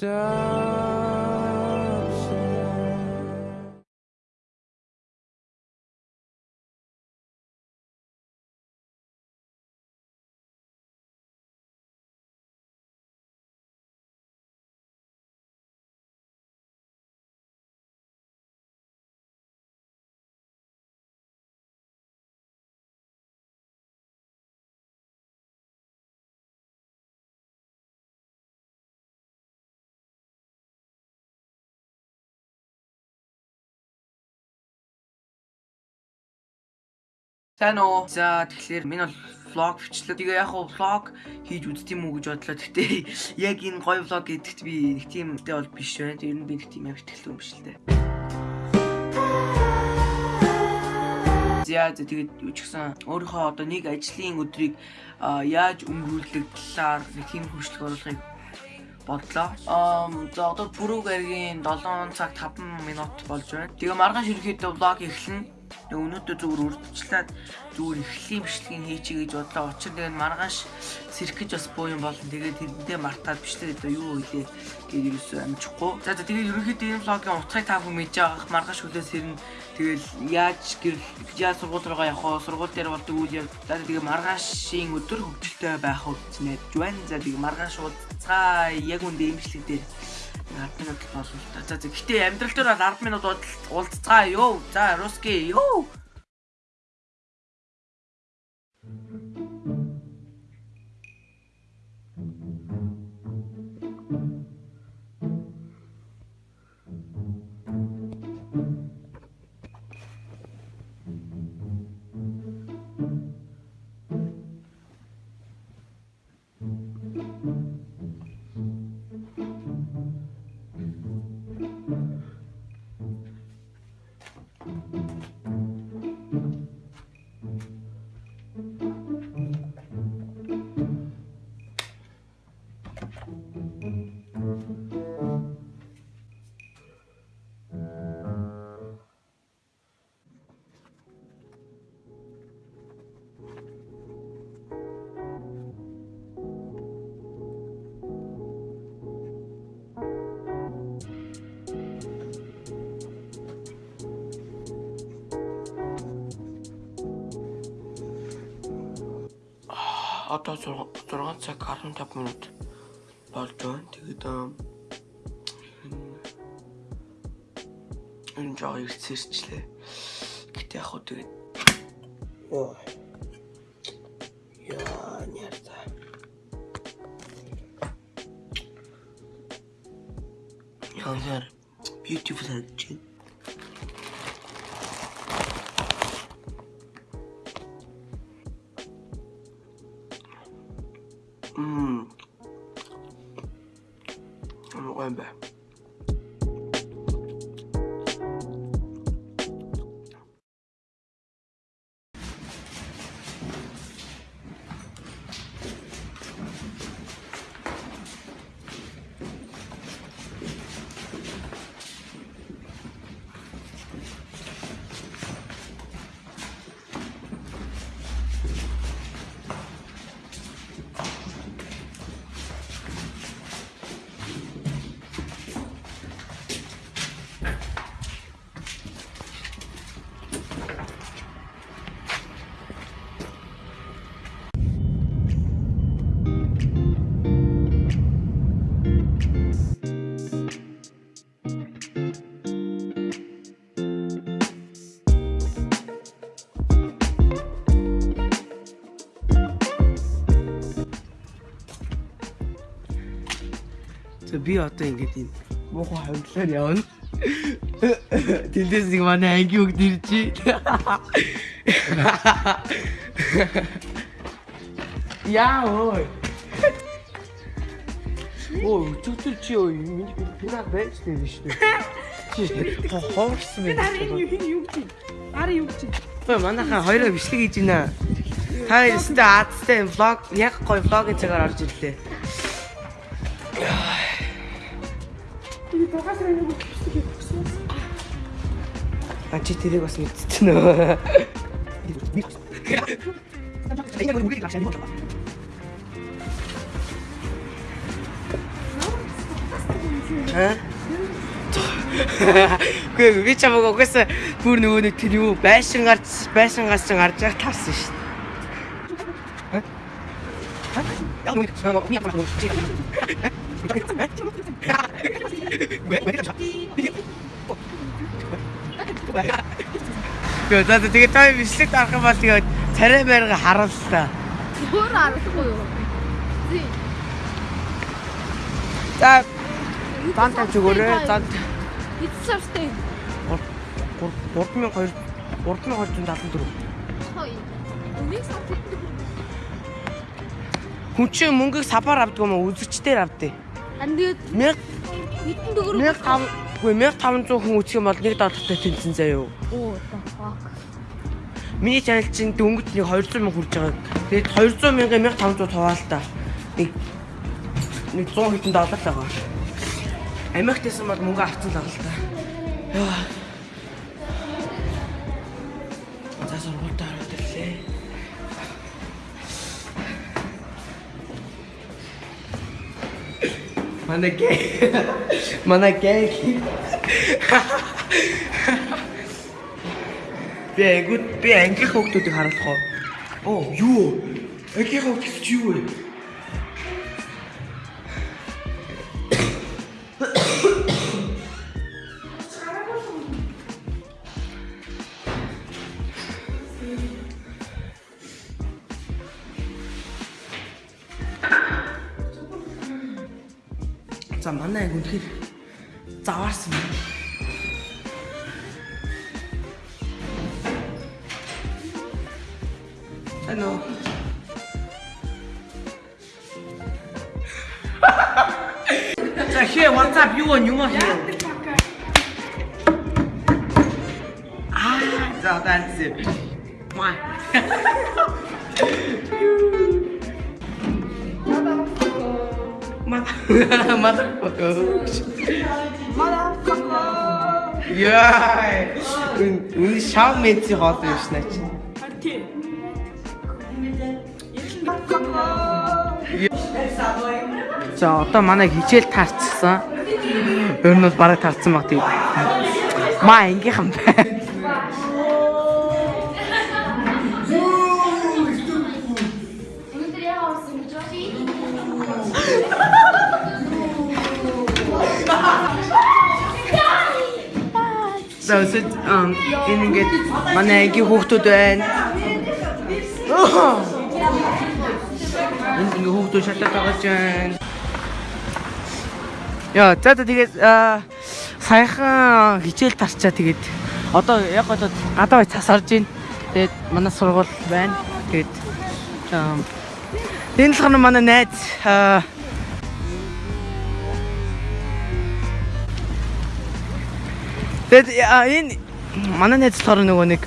down. Сайн уу. За тэгэхээр минь бол влог бичлэг. Тэгээ яг хуу влог хийж үзт юм уу гэж бодлоо. Гэтэ яг энэ гоё влог гэдэгт би нэг тийм тэй бол биш байна. Ер нь би нэг тийм яг ихтэй юм биш л дээ. За тэгээд юу ч гэсэн өөрийнхөө одоо нэг ажлын өдрийг яаж өнгөрүүлэх талаар нэг тийм хурцлаг оруулахыг бодлоо. За одоо пүрүүг аргийн 7 цаг 5 минут болж байна. Тэгээ маргааш ерөөхдөө влог эхэлнэ. Тэгээ өнөөдөр зүгээр урдчлаад зүгээр эхлэлийн бичлэгийг хийчихье гэж бодлоо. Учир тэгээд маргааш сэрхэж бас буу юм болно. Тэгээд тэрэндээ мартаад бичлээ одоо юу хэлээ гэж юусэн амжихгүй. За тэгээд ерөнхийдөө энэ влогийн утгыг та бүхэн мэдж байгаа маргааш хүлээс ирнэ. Тэгэл яаж гэрэл яаж сургууль руугаа явах вэ? Сургууль дээр болдог үйл явдал. За тэгээд маргаашийн өдөр хөвгөлтэй байх үзнэ. Жуан за тэгээд маргааш уудцаа яг үндэ имжлэг дээр 10 минут болно л та. За гэхдээ амьдрал дээр бол 10 минут уулзцаа ёо. За русский ёо. Одоо 6 цаг 15 минут болж байна. Тэгээд энэ жоо ирцэрчлээ. Гэтэ яг хөө тэгээд Ой. Яа, нэрта. Яа, beautiful харагдаж байна. Би одоо ингэж юм муухай хавдлаар явна. Тэндээс нэг манай анги үг дэрчи. Яа ой. Оо, чүтэр чи ой, миний пинаа байж дээ шүү дээ. Хоорсон байх. Арын юу юу чи? Арын юу чи? Ой, манайхаа хоёроо бичлэг хийж байна. Та ястэ аадтай влог, яг гоё влогийн цагаар орж ирлээ. Багасраа нэг бичлэг хийсэн. А чи тэрийг бас мэдчихсэн нөө. Юм. Аа? Гүй би чамаг угаасаа бүр нөгөө нэг тэр юу байшин гарч байшин гарч гарч яг тарсан шүү дээ. Яг нэг санаа ми япаа Яа, за тэгээ той бичлэг дарах юм бол тэгээд царай байрга харууллаа. Өөр аргагүй юу? За Дан тавьж өгөөрэй. Дан Эцсэртэй. 3200 3274. Хой. Үнийг тэгдэг. Хүн чинь мөнгөийг сапаар авдаг юм уу? Үзэгчдээр авдаг. Ан тэгээд 1000 хитэн төгрөг. 1500 Үгүй 1500 хүн үзэх юм бол нэг доллартай тэнцэн заяа юу. Оо, fuck. Миний чанал чинь дөнгөж нэг 200 мянга хүрж байгаа. Тэгээд 200 мянга 1500 хуваалтаа. Нэг нэг 100 хэдэн доллар л байгаа. Америктээс бол мөнгө авцсан л байгаа л та. Яа. За сургуультаа ороод ирлээ. Манай гээ. Манай гээ. Би ангид би англи хүүхдүүдийг харуулах уу? Оо, юу? Англи гэж юу вэ? За манай анги үнэхээр заваарсан юм. Ano? 자, here, what's up? You want, you want here. Ah, so that's it. Mwah. Mother- Motherfucker. Яа. Үн шав мэдси хоол юм шнэ чи. Харин За одоо манай хичээл таарчихсан. Ер нь бол бараг таарсан баг тийм. Маа ингэхэн бай. За өсөд энэ ингээд манай ангийн хүүхдүүд байна. Энд ингээ хүүхдүүд шатаад байгаа байна. Яа, за тэгээд саяхан хичээл тарчаа тэгээд одоо яг одоо гадаа цас орж ийн. Тэгээд манай сургууль байна. Тэгээд энэ л хана манай найз аа Тэгэд а, энэ манай найз болохоор нөгөө нэг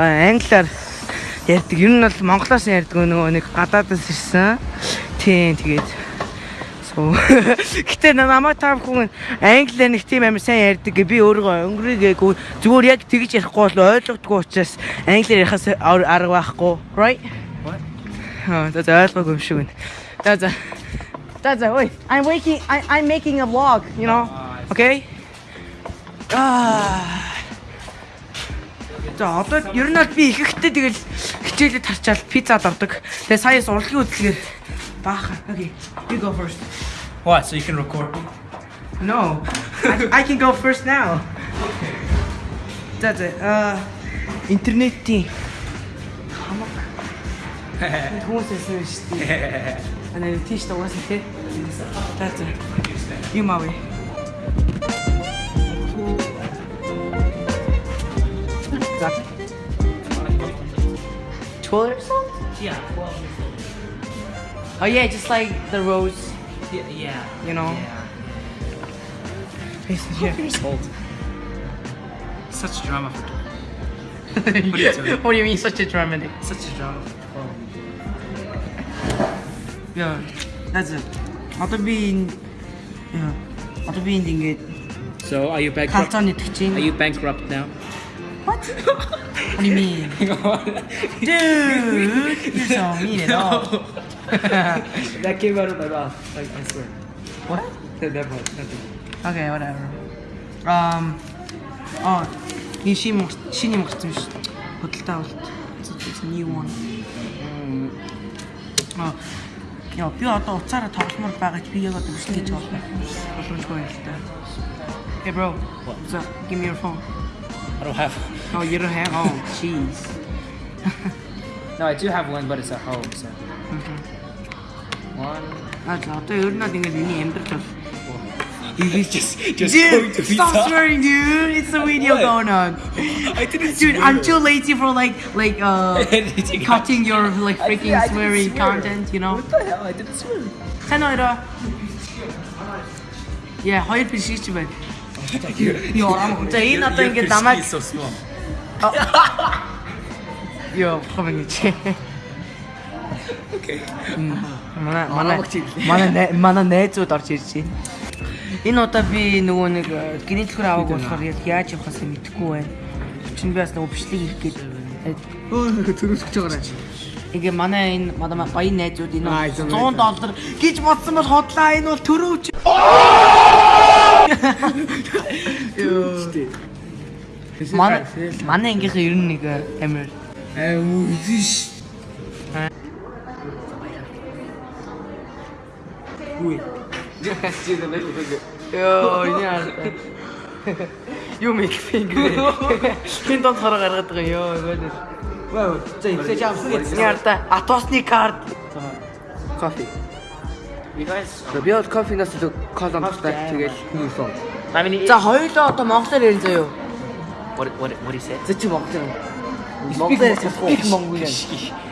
англиар ярьдаг. Ер нь бол монголоос ярьдаг нөгөө нэг гадаадаас ирсэн. Тийм тэгээд. Гэтэ намайг тав хүн англиар нэг тийм амар сайн ярьдаг. Би өөрөө өнгөрийгээгүй зүгээр яг тэгж ярихгүй бол ойлгодгүй учраас англиар ярихаас ар- арга байхгүй. Right? What? Аа, за ойлгоогүй юм шиг байна. За за. За за, ой. I'm making I I'm making a vlog, you know. Okay? Аа. За одоо ер нь бол би ихэхтэй тэгэл хичээлээ тарчаал пиццад ордог. Тэгээ саяас урлагийн хөдөлгөөр баахан. Okay. You go first. What? So you can record me? No. I, I can go first now. За за аа интернетийн хамаг хүмүүс эсвэ шүү дээ. Ana тийш дугаас тий. За за. Юм авъя. За. Twirl or something? Yeah. Well, Oh yeah, just like the rose, yeah. yeah. you know. Yeah. It's here. Years old. Such drama for what are you doing? do you mean such a dramatic? such a drama for twelve. Yeah, that's it. Одоо би энэ яа. Одоо би энд ингээд So are you bankrupt? халцааны итгэж Are чинь. you bankrupt now? What? What do you mean? Dude, you're so mean at all. that came out of my mouth. Like I swear. What? Never mind. Nothing. Okay, whatever. Um Oh, энэ шин шиний мөрцөн биш. Хөдөлთა авалт. It's a new one. Аа. Яа, би одоо уцаараа тогломоор байгаа ч би яг одоо гэж бодлоо. Боломжгүй та. Hey bro, what's up? Give me your phone. I don't have. oh, you don't have? Oh, jeez. no, I do have one, but it's at home, so. Mm -hmm. One. That's all, dude. Nothing is in the emperor. He's just, just dude, stop swearing, dude. It's a video what? going on. I didn't Dude, swear. I'm too lazy for like, like, uh, cutting your, like, freaking swearing sweary swear. content, you know? What the hell? I didn't swear. Sen öyle. Yeah, hayır bir şey içmedim. Яа, за энэ одоо ингээд намайг ёо хэмээн гэж. Okay. Манай манай манай най- манай найзууд орж ирж байна. Энэ удаа би нөгөө нэг э, генетикээр аваагүй болохоор яг яаж явахаас мэдэхгүй байна. Чинь би бас нөгөө бичлэг хийх гээд өө төрөсөж байгаа. Ингээ манай энэ манай баян найзууд энэ Аа, 100 зөв. доллар гэж бодсон бол хотлаа энэ бол төрөөч. Манай манай ангийнхаа ер нь нэг амир Аа үгүй Үгүй. Йоо, яа. Юу мик фингер. Хин дон хараа гаргаад байгаа ёо. Вау, за ихлэж авсан. Яарда атосны карт. Кофе. Guys. Би бол кофенаас илүү колонтой тэгэл new phone. I mean, За хоёулаа одоо монголоор ярин заяо. what what what do you say? За чи монгол юм. Монгол ярьж чадахгүй. Монгол юм.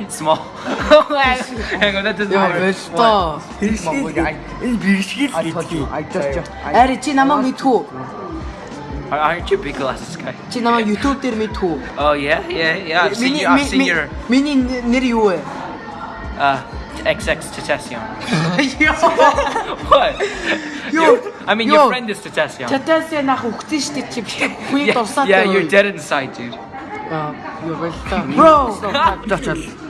Small. Hang on, that Яа, matter. бэлтоо. Монгол юм. Энэ бэрхшээл гэдэг. I just Ари чи намайг мэдхүү. Aren't you big glasses guy? Чи намайг YouTube дээр мэдхүү. Oh yeah, yeah, yeah. I've seen, you, I've seen your миний нэр юу вэ? uh, XX Tatassium. Ёо. What? Yo, I mean, yo. your friend is Tatassium. Чатаас нах өгсөн шүү дээ чи битээ хүний Yeah, дурсаад. yeah, you're dead inside, dude. Юу бэлтоо. Bro. очоод м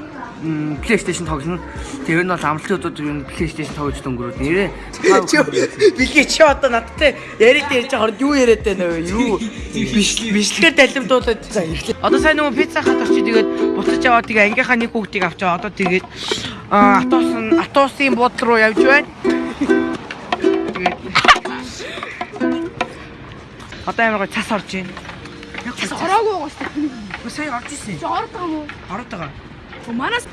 PlayStation тоглоно. Тэр нь бол амралтын өдрүүд юу PlayStation тоглож дөнгөрөөд нэрээ. Билгээ чи одоо надтай яриад ярьж байгаа хооронд юу яриад байна вэ? Юу? Бичлэгээр далимдуулаад. За ирлээ. Одоо сайн нөгөө пицца хат очиж тэгээд буцаж аваад тэгээ ангийнхаа нэг хүүхдийг авч аваа. Одоо тэгээд атуус нь атуусын буудлын руу явж байна. Одоо амар гоо цас орж байна. Цас ороогүй дээ. Сая орж ирсэн. Чи байгаа мó? Ороод байгаа. Манаас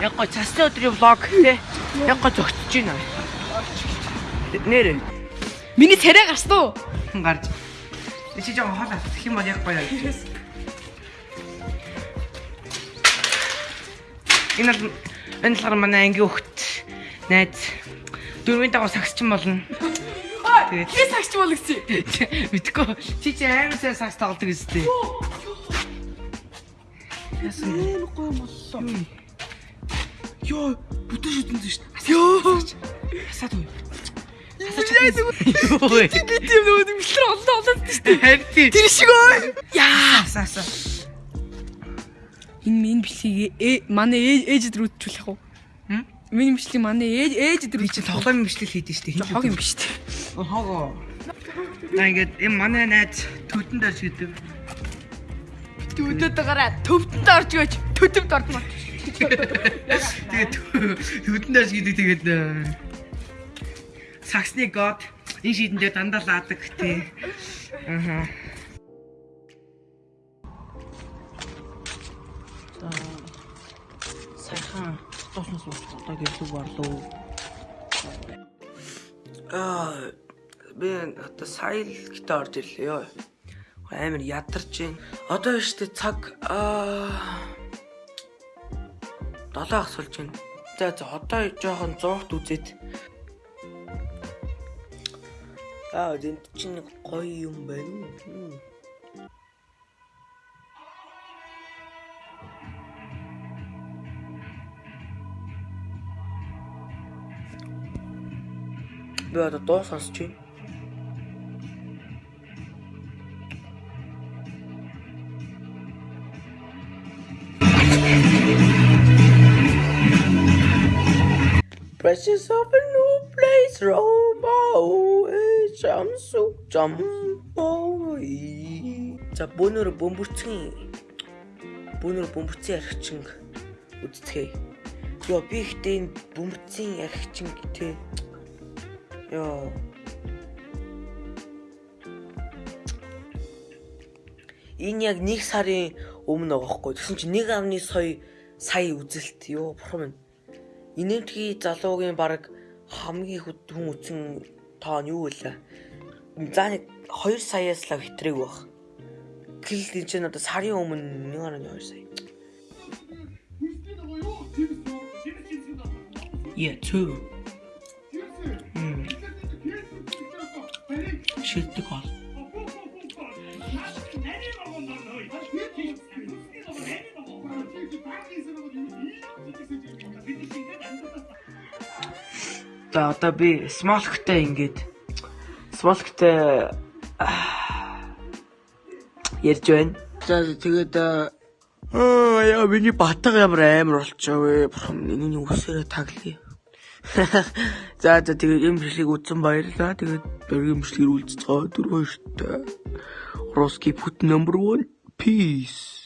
Яг гоо цасны өдрийн влог те. Яг гоо зөгтөж байна. Нэрэ миний царай гарсан уу? гарч. Чи жоо хоол авчих юм бол яг гоё явж. Энэ энэ болохоор манай анги хөхт найз дөрвийн дагуу сагсчин болно. Тэгээд Би сагч бол гэсэн. мэдгүй чи чи амар сайн сагс тоглодог гэстэй. Яасан Энэ гоё моллоо. Йоо, бүтэн шүтэн шүү дээ. Йоо. хасаад уу? Юу вэ? Би тийм нөгөө мэлтэр олоо олоод шүү дээ. Харин Тэр шиг ой. Яа. хасаа. Энэ минь ээ манай ээж ээжэд рүү үтжүүлэх үү? Хм? Миний бичлэг манай ээж ээжэд рүү Би чи тоглоомын бичлэг хийдэж штэ. хог юм биш үү? Хогоо. На ингээд энэ манай найз төдөнд орж гэдэг. Төдөд гараа төвдөнд орж гөөч төдөмд орно. Тэгээд төдөнд орж гэдэг тэгээд э, саксны год энэ шийдэндээ дандаа лаадаг тий. Аха. Сайхан тооснос ууч одоо гэрлүү барлуу. Аа би одоо сая л гэтээ орж ирлээ ёо. Амар ядарч байна. Одоо штэ цаг аа 7 ах сулж байна. За за одоо жоохон 100-т үзээд. Аа энд чинь гоё юм байна. Би одоо дуу сонсч байна. Precious of a new place Roma Jamsu Jambo За бөөнөр бөмбөрцгийн бөөнөр бөмбөрцгийн архичин үздэхэй. Йоо би ихтэй энэ бөмбөрцгийн архичин тэ Йоо Энэ яг нэг сарын өмнө байгаа хгүй. Тэгсэн чинь 1.9 сая үзэлт ёо бурхан минь. Инэмтгий залуугийн баг хамгийн хүд хүн үзэн тоо нь юу вэ? За нэг 2 саяас л хэтрэг баг. Тэгэл энэ чинь одоо сарын өмнө 1.2 сая. Yeah, two. Hmm. Шилдэг бол. За одоо би смолктэй ингээд смолктэй ярьж байна. За тэгээд аа яа миний батга ямар амар болчихоо вэ? Бурхан миний үсээрээ таглая. За за тэгээд юм бичлэг үзсэн баярлаа. Тэгээд дараагийн бичлэгээр уулзцгаа дөрөв хоёртой. Русский put number 1 peace.